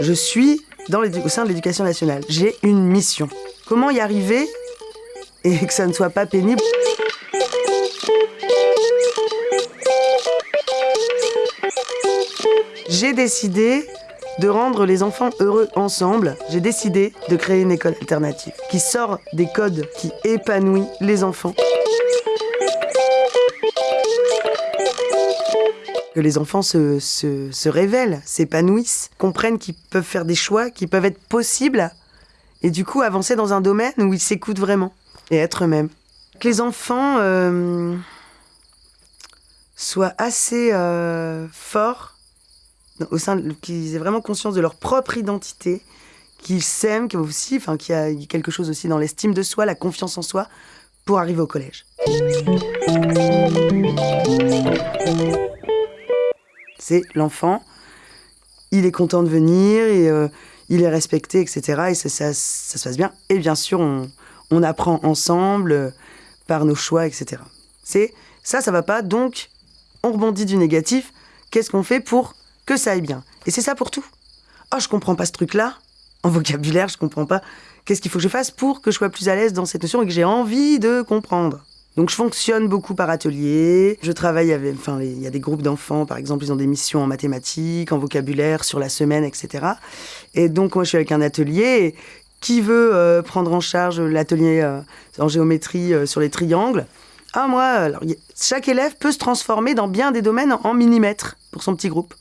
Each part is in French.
Je suis au sein de l'éducation nationale. J'ai une mission. Comment y arriver et que ça ne soit pas pénible J'ai décidé de rendre les enfants heureux ensemble. J'ai décidé de créer une école alternative qui sort des codes qui épanouit les enfants. Que les enfants se, se, révèlent, s'épanouissent, comprennent qu'ils peuvent faire des choix, qui peuvent être possibles, et du coup avancer dans un domaine où ils s'écoutent vraiment et être eux-mêmes. Que les enfants euh, soient assez euh, forts, au sein qu'ils aient vraiment conscience de leur propre identité, qu'ils s'aiment, qu'il y a quelque chose aussi dans l'estime de soi, la confiance en soi, pour arriver au collège c'est l'enfant, il est content de venir, et, euh, il est respecté, etc. Et ça, ça, se passe bien. Et bien sûr, on, apprend ensemble euh, par nos choix, etc. C'est ça, ça va pas, donc on rebondit du négatif. Qu'est-ce qu'on fait pour que ça aille bien? Et c'est ça pour tout. Oh, je comprends pas ce truc-là. En vocabulaire, je comprends pas. Qu'est-ce qu'il faut que je fasse pour que je sois plus à l'aise dans cette notion et que j'ai envie de comprendre? Donc je fonctionne beaucoup par atelier. Je travaille avec, enfin, il y a des groupes d'enfants, par exemple, ils ont des missions en mathématiques, en vocabulaire, sur la semaine, etc. Et donc moi je suis avec un atelier. qui veut euh, prendre en charge l'atelier euh, en géométrie euh, sur les triangles Ah moi, alors, chaque élève peut se transformer dans bien des domaines en millimètres pour son petit groupe.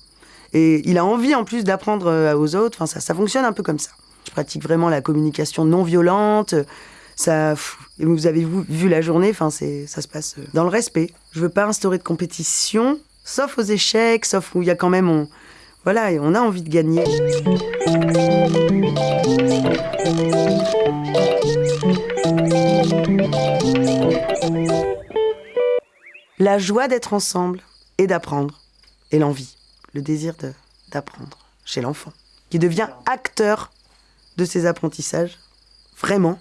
Et il a envie en plus d'apprendre aux autres. Enfin ça, ça fonctionne un peu comme ça. Je pratique vraiment la communication non violente ça, vous avez vu la journée, enfin, ça se passe euh, dans le respect. Je veux pas instaurer de compétition, sauf aux échecs, sauf où il y a quand même, on, voilà, on a envie de gagner. La joie d'être ensemble et d'apprendre, et l'envie, le désir d'apprendre chez l'enfant, qui devient acteur de ses apprentissages, vraiment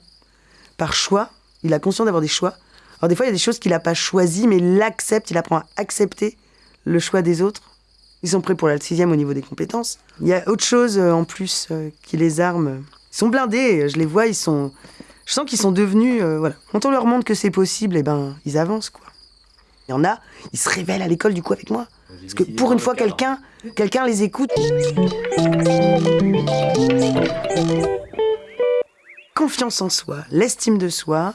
par choix. Il a conscience d'avoir des choix. Alors des fois, il y a des choses qu'il n'a pas choisies, mais il l'accepte, il apprend à accepter le choix des autres. Ils sont prêts pour la sixième au niveau des compétences. Il y a autre chose euh, en plus euh, qui les arme. Ils sont blindés, je les vois, ils sont... Je sens qu'ils sont devenus... Euh, voilà. Quand on leur montre que c'est possible, eh ben, ils avancent, quoi. Il y en a, ils se révèlent à l'école, du coup, avec moi. Parce que pour une fois, quelqu'un quelqu'un les écoute confiance en soi, l'estime de soi,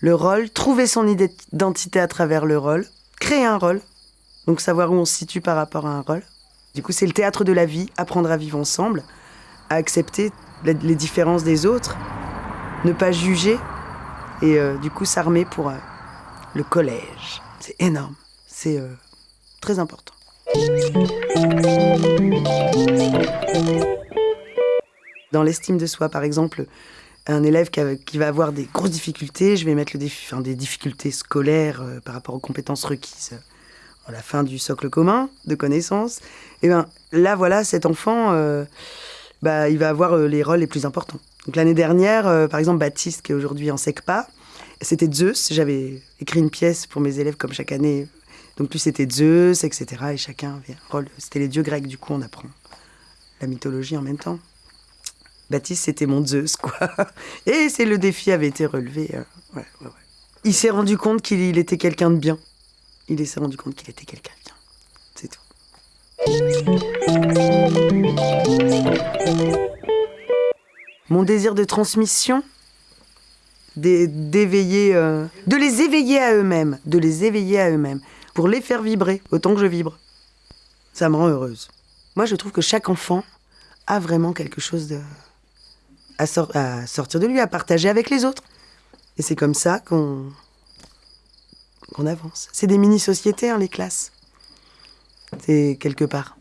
le rôle, trouver son identité à travers le rôle, créer un rôle, donc savoir où on se situe par rapport à un rôle. Du coup, c'est le théâtre de la vie, apprendre à vivre ensemble, à accepter les différences des autres, ne pas juger et euh, du coup s'armer pour euh, le collège. C'est énorme, c'est euh, très important. Dans l'estime de soi, par exemple, un élève qui, va avoir des grosses difficultés, je vais mettre des difficultés scolaires euh, par rapport aux compétences requises euh, à la fin du socle commun de connaissances. Et ben là, voilà, cet enfant, euh, bah, il va avoir les rôles les plus importants. Donc l'année dernière, par exemple, Baptiste, qui est aujourd'hui en SECPA, c'était Zeus. J'avais écrit une pièce pour mes élèves comme chaque année. Donc lui, c'était Zeus, etc. Et chacun avait un rôle. C'était les dieux grecs, du coup, on apprend la mythologie en même temps. Baptiste, c'était mon Zeus, quoi. Et c'est le défi avait été relevé. Euh, il s'est rendu compte qu'il était quelqu'un de bien. Il s'est rendu compte qu'il était quelqu'un de bien. C'est tout. Mon désir de transmission, d'éveiller, euh, de les éveiller à eux-mêmes, de les éveiller à eux-mêmes, pour les faire vibrer autant que je vibre. Ça me rend heureuse. Moi, je trouve que chaque enfant a vraiment quelque chose de, à, sortir de lui, à partager avec les autres. Et c'est comme ça qu'on avance. C'est des mini-sociétés, hein, les classes. C'est quelque part.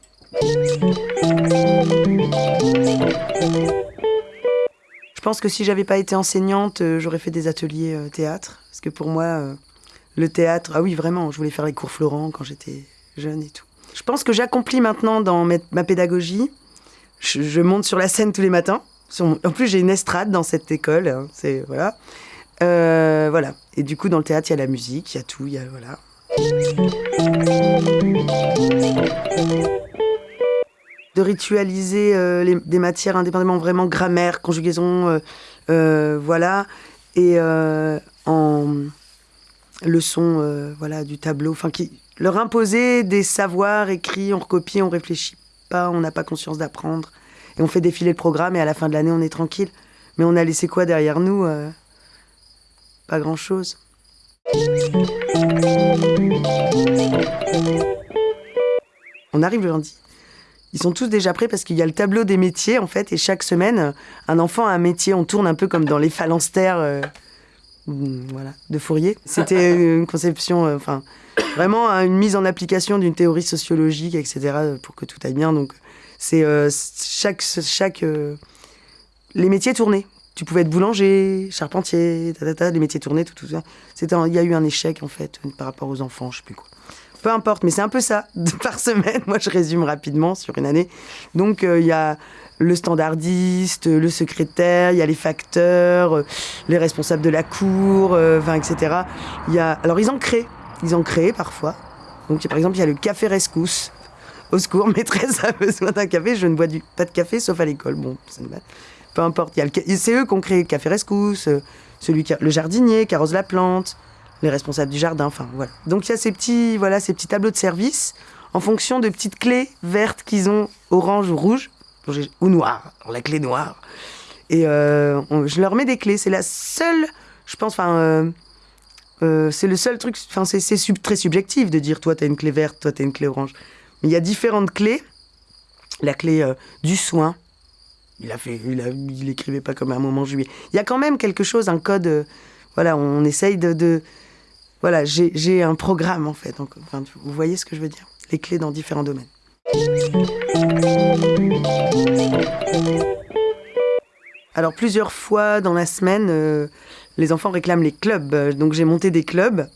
Je pense que si j'avais pas été enseignante, euh, j'aurais fait des ateliers euh, théâtre. Parce que pour moi, euh, le théâtre, ah oui, vraiment, je voulais faire les cours Florent quand j'étais jeune et tout. Je pense que j'accomplis maintenant dans ma pédagogie. je monte sur la scène tous les matins. En plus, j'ai une estrade dans cette école. Hein, c'est voilà. Euh, voilà. Et du coup, dans le théâtre, il y a la musique, il y a tout, il y a voilà. de ritualiser euh, des matières indépendamment, vraiment grammaire, conjugaison, voilà, et en leçon voilà, du tableau, enfin, leur imposer des savoirs écrits, on recopie, on réfléchit pas, on n'a pas conscience d'apprendre, et on fait défiler le programme, et à la fin de l'année, on est tranquille. Mais on a laissé quoi derrière nous Pas grand-chose. On arrive le lundi. Ils sont tous déjà prêts parce qu'il y a le tableau des métiers en fait et chaque semaine un enfant a un métier. On tourne un peu comme dans les phalanstères euh, voilà, de Fourier. C'était une conception, euh, enfin vraiment une mise en application d'une théorie sociologique, etc. pour que tout aille bien. Donc c'est euh, chaque chaque les métiers tournés tu pouvais être boulanger, charpentier, les métiers tournés, tout, tout ça. Il y a eu un échec, en fait, par rapport aux enfants, je sais plus quoi. Peu importe, mais c'est un peu ça, par semaine. Moi, je résume rapidement sur une année. Donc, euh, il y a le standardiste, le secrétaire, il y a les facteurs, euh, les responsables de la cour, euh, etc. Y a... Alors, ils en créent. Ils en créent parfois. Donc, par exemple, il y a le café rescousse. Au secours, maîtresse a besoin d'un café. Je ne bois pas de café, sauf à l'école. Bon, c'est peu importe. C'est eux qui ont créé le Café Rescousse, euh, celui qui le jardinier qui arrose la plante, les responsables du jardin, enfin voilà. Donc il y a ces petits, voilà, ces petits tableaux de service en fonction de petites clés vertes qu'ils ont, orange ou rouge, ou noir, la clé noire. Et euh, je leur mets des clés. C'est la seule, je pense, enfin, euh, c'est le seul truc, enfin, c'est très subjectif de dire toi, tu as une clé verte, toi, tu as une clé orange. Mais il y a différentes clés. La clé du soin, il a fait, il, écrivait pas comme un moment juillet. Il y a quand même quelque chose, un code. Euh, voilà, on essaye de, voilà, j'ai un programme en fait. Vous voyez ce que je veux dire? Les clés dans différents domaines. Alors plusieurs fois dans la semaine, euh, les enfants réclament les clubs. Donc j'ai monté des clubs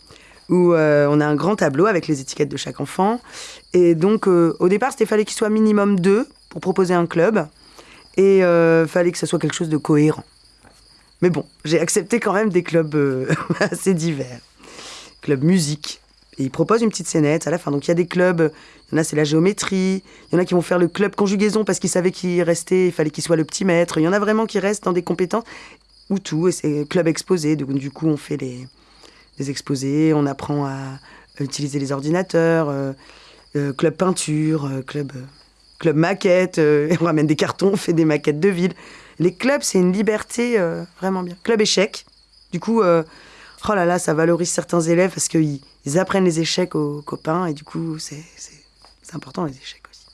où euh, on a un grand tableau avec les étiquettes de chaque enfant. Et donc au départ, c'était fallait qu'il soit minimum deux pour proposer un club. Et euh, fallait que ça soit quelque chose de cohérent. Mais bon, j'ai accepté quand même des clubs euh, assez divers. Club musique. Et ils proposent une petite scénette à la fin. Donc il y a des clubs, il y en a c'est la géométrie, il y en a qui vont faire le club conjugaison parce qu'ils savaient qu'il restait, il fallait qu'il soit le petit maître. Il y en a vraiment qui restent dans des compétences ou tout. Et c'est club exposé. Du coup, on fait les, exposés, on apprend à utiliser les ordinateurs. Euh, club peinture, club club maquette, euh, on ramène des cartons, on fait des maquettes de ville. Les clubs, c'est une liberté euh, vraiment bien. Club échec, du coup, euh, oh là là, ça valorise certains élèves parce qu'ils ils apprennent les échecs aux copains et du coup, c'est important les échecs aussi.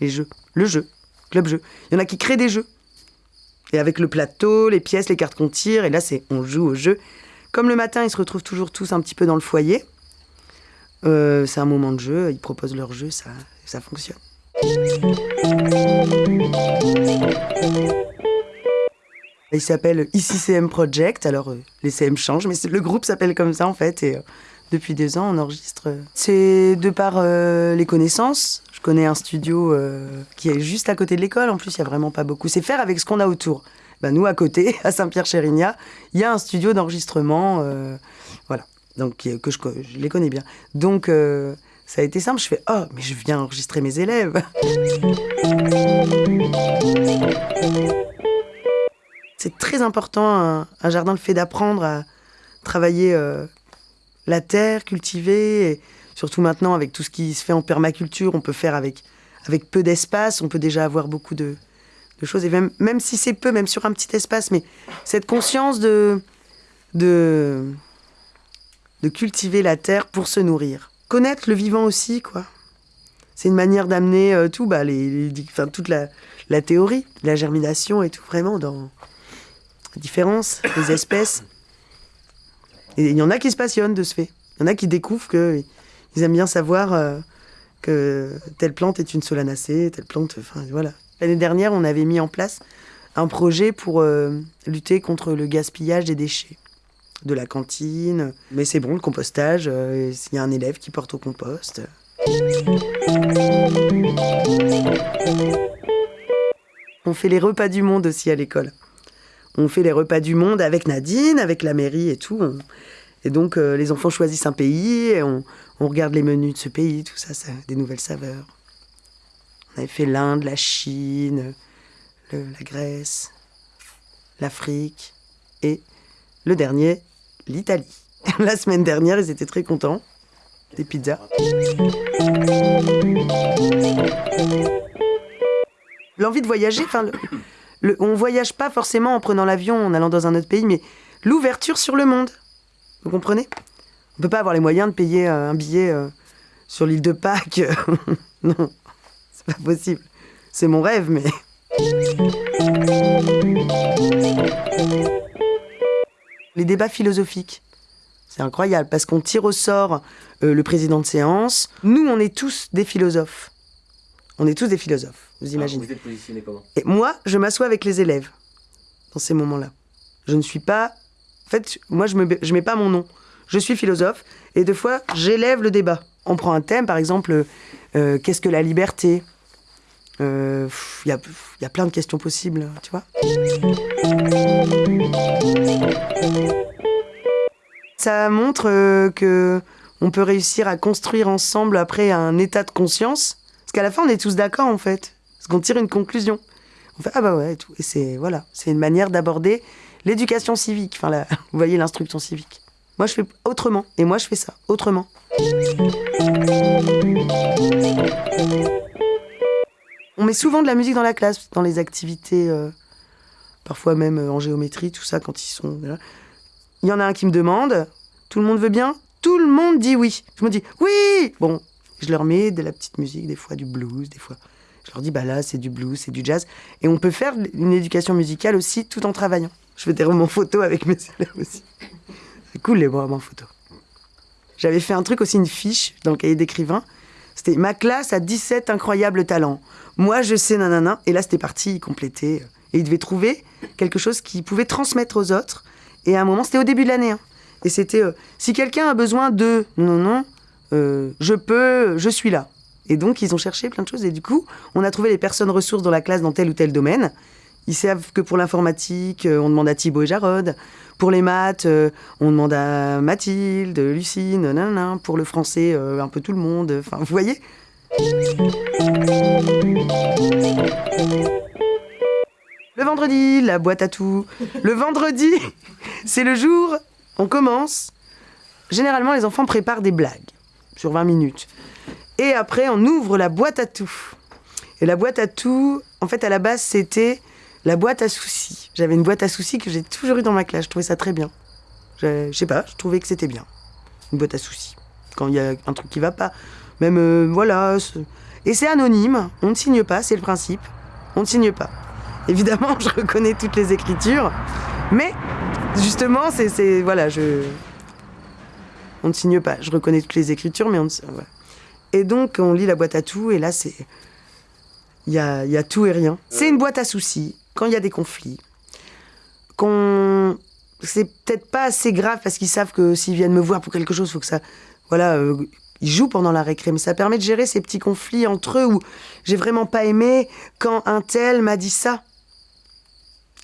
Les jeux, le jeu, club jeu. Il y en a qui créent des jeux. Et avec le plateau, les pièces, les cartes qu'on tire, et là, c'est on joue au jeu. Comme le matin, ils se retrouvent toujours tous un petit peu dans le foyer. c'est un moment de jeu, ils proposent leur jeu, ça, ça fonctionne. Il s'appelle Ici CM Project. Alors, euh, les CM changent, mais le groupe s'appelle comme ça en fait. Et euh, depuis deux ans, on enregistre. C'est de par euh, les connaissances. Je connais un studio qui est juste à côté de l'école. En plus, il n'y a vraiment pas beaucoup. C'est faire avec ce qu'on a autour. Ben, nous, à côté, à Saint-Pierre-Chérignat, il y a un studio d'enregistrement. voilà. Donc, que je, les connais bien. Donc, ça a été simple. Je fais Oh, mais je viens enregistrer mes élèves. C'est très important, un, jardin, le fait d'apprendre à travailler euh, la terre, cultiver, et surtout maintenant avec tout ce qui se fait en permaculture, on peut faire avec, avec peu d'espace, on peut déjà avoir beaucoup de, choses, et même, même si c'est peu, même sur un petit espace, mais cette conscience de, de, de cultiver la terre pour se nourrir connaître le vivant aussi, quoi. C'est une manière d'amener euh, tout, bah, les, enfin, toute la, la, théorie, la germination et tout, vraiment dans la différence des espèces. Il y en a qui se passionnent de ce fait. Il y en a qui découvrent qu'ils aiment bien savoir euh, que telle plante est une solanacée, telle plante. Enfin, voilà. L'année dernière, on avait mis en place un projet pour euh, lutter contre le gaspillage des déchets de la cantine. Mais c'est bon, le compostage, il euh, y a un élève qui porte au compost. On fait les repas du monde aussi à l'école. On fait les repas du monde avec Nadine, avec la mairie et tout. Et donc euh, les enfants choisissent un pays et on, regarde les menus de ce pays, tout ça, ça des nouvelles saveurs. On avait fait l'Inde, la Chine, la Grèce, l'Afrique et le dernier, l'Italie. La semaine dernière, ils étaient très contents. Des pizzas. L'envie de voyager, enfin, le, on voyage pas forcément en prenant l'avion, en allant dans un autre pays, mais l'ouverture sur le monde. Vous comprenez? On peut pas avoir les moyens de payer euh, un billet euh, sur l'île de Pâques. non, c'est pas possible. C'est mon rêve, mais. Les débats philosophiques. C'est incroyable parce qu'on tire au sort euh, le président de séance. Nous, on est tous des philosophes. On est tous des philosophes, vous imaginez. vous êtes positionné comment? Et moi, je m'assois avec les élèves dans ces moments-là. Je ne suis pas. En fait, moi, je ne je mets pas mon nom. Je suis philosophe et deux fois, j'élève le débat. On prend un thème, par exemple, euh, qu'est-ce que la liberté? Il euh, y, a, y a plein de questions possibles, tu vois. Ça montre euh, que on peut réussir à construire ensemble après un état de conscience. Parce qu'à la fin, on est tous d'accord, en fait. Parce qu'on tire une conclusion. On fait, ah bah ouais, et tout. Et c'est, voilà, une manière d'aborder l'éducation civique. Enfin, la, vous voyez, l'instruction civique. Moi, je fais autrement. Et moi, je fais ça, autrement. On met souvent de la musique dans la classe, dans les activités, euh, parfois même euh, en géométrie, tout ça, quand ils sont. Il y en a un qui me demande, tout le monde veut bien? Tout le monde dit oui. Je me dis oui Bon, je leur mets de la petite musique, des fois du blues, des fois. Je leur dis, bah là, c'est du blues, c'est du jazz. Et on peut faire une éducation musicale aussi tout en travaillant. Je fais des romans photos avec mes élèves aussi. C'est cool les romans photos. J'avais fait un truc aussi, une fiche dans le cahier d'écrivain. Ma classe a 17 incroyables talents. Moi, je sais nanana. Et là, c'était parti, il complétait. Et il devait trouver quelque chose qu'il pouvait transmettre aux autres. Et à un moment, c'était au début de l'année. Hein. Et c'était euh, si quelqu'un a besoin de non non euh, je peux, je suis là. Et donc ils ont cherché plein de choses et du coup on a trouvé les personnes ressources dans la classe dans tel ou tel domaine. Ils savent que pour l'informatique, euh, on demande à Thibaut et Jarod. Pour les maths, on demande à Mathilde, Lucine, nanana. Pour le français, un peu tout le monde. Enfin, vous voyez Le vendredi, la boîte à tout. Le vendredi, c'est le jour, on commence. Généralement, les enfants préparent des blagues sur 20 minutes. Et après, on ouvre la boîte à tout. Et la boîte à tout, en fait, à la base, c'était la boîte à soucis. J'avais une boîte à soucis que j'ai toujours eu dans ma classe. Je trouvais ça très bien. Je, sais pas, je trouvais que c'était bien. Une boîte à soucis. Quand il y a un truc qui va pas. Même, euh, voilà. Et c'est anonyme. On ne signe pas, c'est le principe. On ne signe pas. Évidemment, je reconnais toutes les écritures. Mais justement, c'est. Voilà, je. On ne signe pas. Je reconnais toutes les écritures, mais on Et donc, on lit la boîte à tout, et là, c'est. Il y a tout et rien. C'est une boîte à soucis, quand il y a des conflits. Qu'on. C'est peut-être pas assez grave parce qu'ils savent que s'ils viennent me voir pour quelque chose, faut que ça. Voilà. Euh, ils jouent pendant la récré, mais ça permet de gérer ces petits conflits entre eux où j'ai vraiment pas aimé quand un tel m'a dit ça.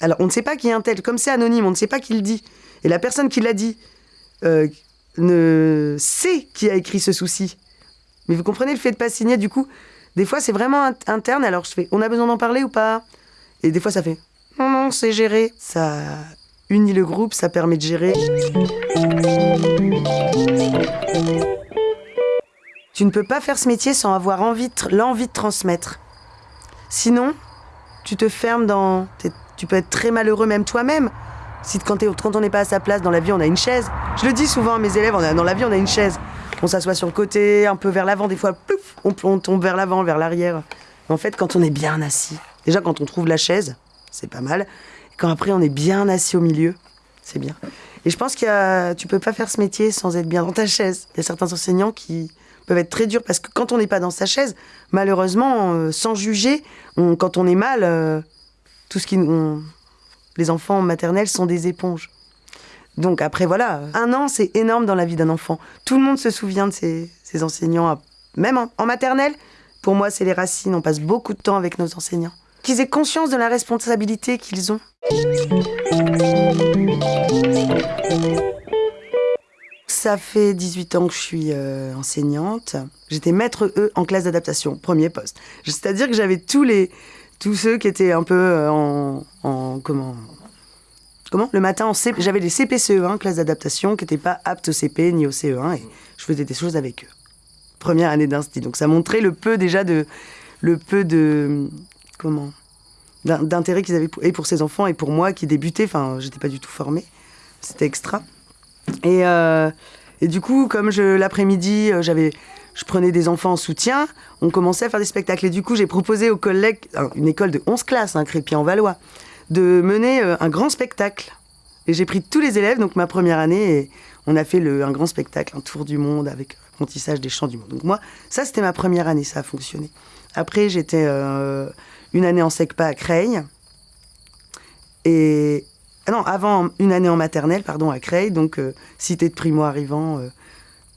Alors, on ne sait pas qui est un tel. Comme c'est anonyme, on ne sait pas qui le dit. Et la personne qui l'a dit euh, ne sait qui a écrit ce souci. Mais vous comprenez le fait de pas signer, du coup, des fois c'est vraiment interne. Alors je fais, on a besoin d'en parler ou pas? Et des fois ça fait, non, non, c'est géré. Ça unit le groupe, ça permet de gérer. Tu ne peux pas faire ce métier sans avoir envie l'envie de transmettre. Sinon, tu te fermes dans tu peux être très malheureux même toi-même. Si quand, on n'est pas à sa place dans la vie, on a une chaise. Je le dis souvent à mes élèves, dans la vie, on a une chaise. On s'assoit sur le côté, un peu vers l'avant, des fois, plouf, on, tombe vers l'avant, vers l'arrière. En fait, quand on est bien assis, déjà quand on trouve la chaise, c'est pas mal. Quand après on est bien assis au milieu, c'est bien. Et je pense que tu peux pas faire ce métier sans être bien dans ta chaise. Il y a certains enseignants qui peuvent être très durs parce que quand on n'est pas dans sa chaise, malheureusement, euh, sans juger, quand on est mal, euh, tout ce qui les enfants maternels sont des éponges. Donc après voilà, un an c'est énorme dans la vie d'un enfant. Tout le monde se souvient de ses, enseignants, même en, maternelle. Pour moi c'est les racines, on passe beaucoup de temps avec nos enseignants. Qu'ils aient conscience de la responsabilité qu'ils ont. ça fait 18 ans que je suis euh, enseignante. J'étais maître E en classe d'adaptation, premier poste. C'est-à-dire que j'avais tous les tous ceux qui étaient un peu euh, en, en comment comment le matin en CP, j'avais des CPCE1 classe d'adaptation qui n'étaient pas aptes au CP ni au CE1 et je faisais des choses avec eux. Première année d'instit. Donc ça montrait le peu déjà de le peu de d'intérêt qu'ils avaient et pour ces enfants et pour moi qui débutais. Enfin, j'étais pas du tout formée. C'était extra. Et, euh, et du coup, comme l'après-midi, euh, j'avais, je prenais des enfants en soutien, on commençait à faire des spectacles. Et du coup, j'ai proposé aux collègues, une école de 11 classes, un hein, Crépy en Valois, de mener euh, un grand spectacle. Et j'ai pris tous les élèves, donc ma première année, et on a fait le, un grand spectacle, un tour du monde avec apprentissage des chants du monde. Donc moi, ça c'était ma première année, ça a fonctionné. Après, j'étais une année en SECPA à Creil. Et, ah non, avant une année en maternelle, pardon, à Creil, donc euh, cité de primo-arrivants, euh,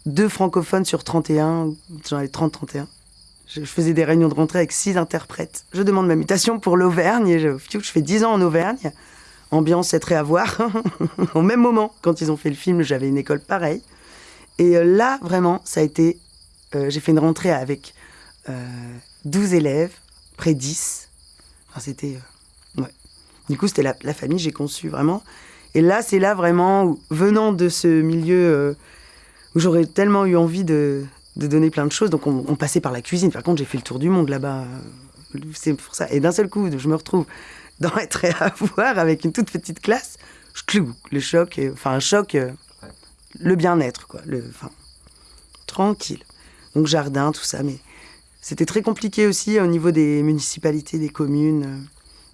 deux francophones sur 31, j'en ai 30-31. Je, faisais des réunions de rentrée avec six interprètes. Je demande ma mutation pour l'Auvergne et je, fais dix ans en Auvergne. Ambiance est très à voir. Au même moment, quand ils ont fait le film, j'avais une école pareille. Et euh, là, vraiment, ça a été. j'ai fait une rentrée avec 12 élèves, près 10. C'était. Du coup, c'était la, famille, j'ai conçu vraiment. Et là, c'est là vraiment, venant de ce milieu euh, où j'aurais tellement eu envie de, donner plein de choses, donc on, passait par la cuisine. Par contre, j'ai fait le tour du monde là-bas. C'est pour ça. Et d'un seul coup, je me retrouve dans être à voir avec une toute petite classe. Je clou, le choc, enfin un choc, euh, le bien-être, quoi. Le, enfin, tranquille. Donc jardin, tout ça, mais c'était très compliqué aussi au niveau des municipalités, des communes.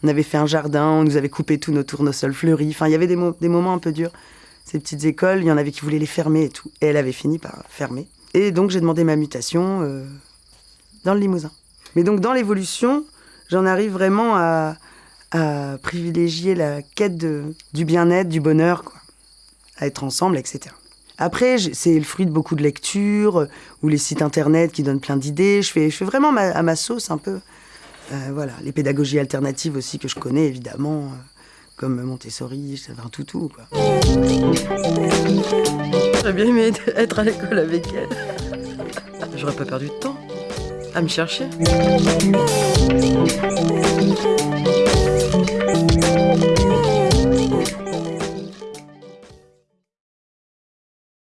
On avait fait un jardin, on nous avait coupé tous nos tournesols fleuris. Enfin, il y avait des, des moments un peu durs. Ces petites écoles, il y en avait qui voulaient les fermer et tout. Et elle avait fini par fermer. Et donc, j'ai demandé ma mutation euh, dans le Limousin. Mais donc, dans l'évolution, j'en arrive vraiment à, privilégier la quête du bien-être, du bonheur, quoi. à être ensemble, etc. Après, c'est le fruit de beaucoup de lectures ou les sites internet qui donnent plein d'idées. Je fais, je fais vraiment à ma sauce un peu. Euh, voilà, les pédagogies alternatives aussi que je connais évidemment, euh, comme Montessori, un toutou quoi. J'aurais bien aimé être à l'école avec elle. J'aurais pas perdu de temps à me chercher.